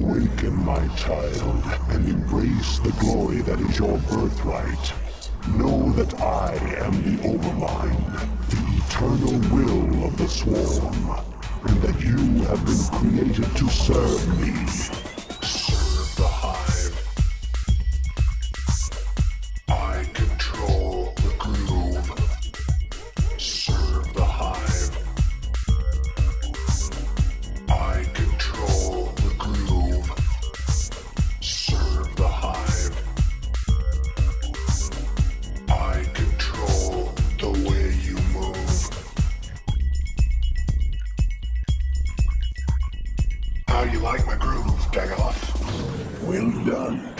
Awaken, my child, and embrace the glory that is your birthright. Know that I am the Overmind, the eternal will of the Swarm, and that you have been created to serve me. How you like my groove, Daggoth? Well done.